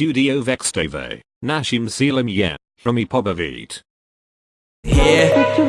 studio vextave, nashim selam je, romi pobavit. Yeah.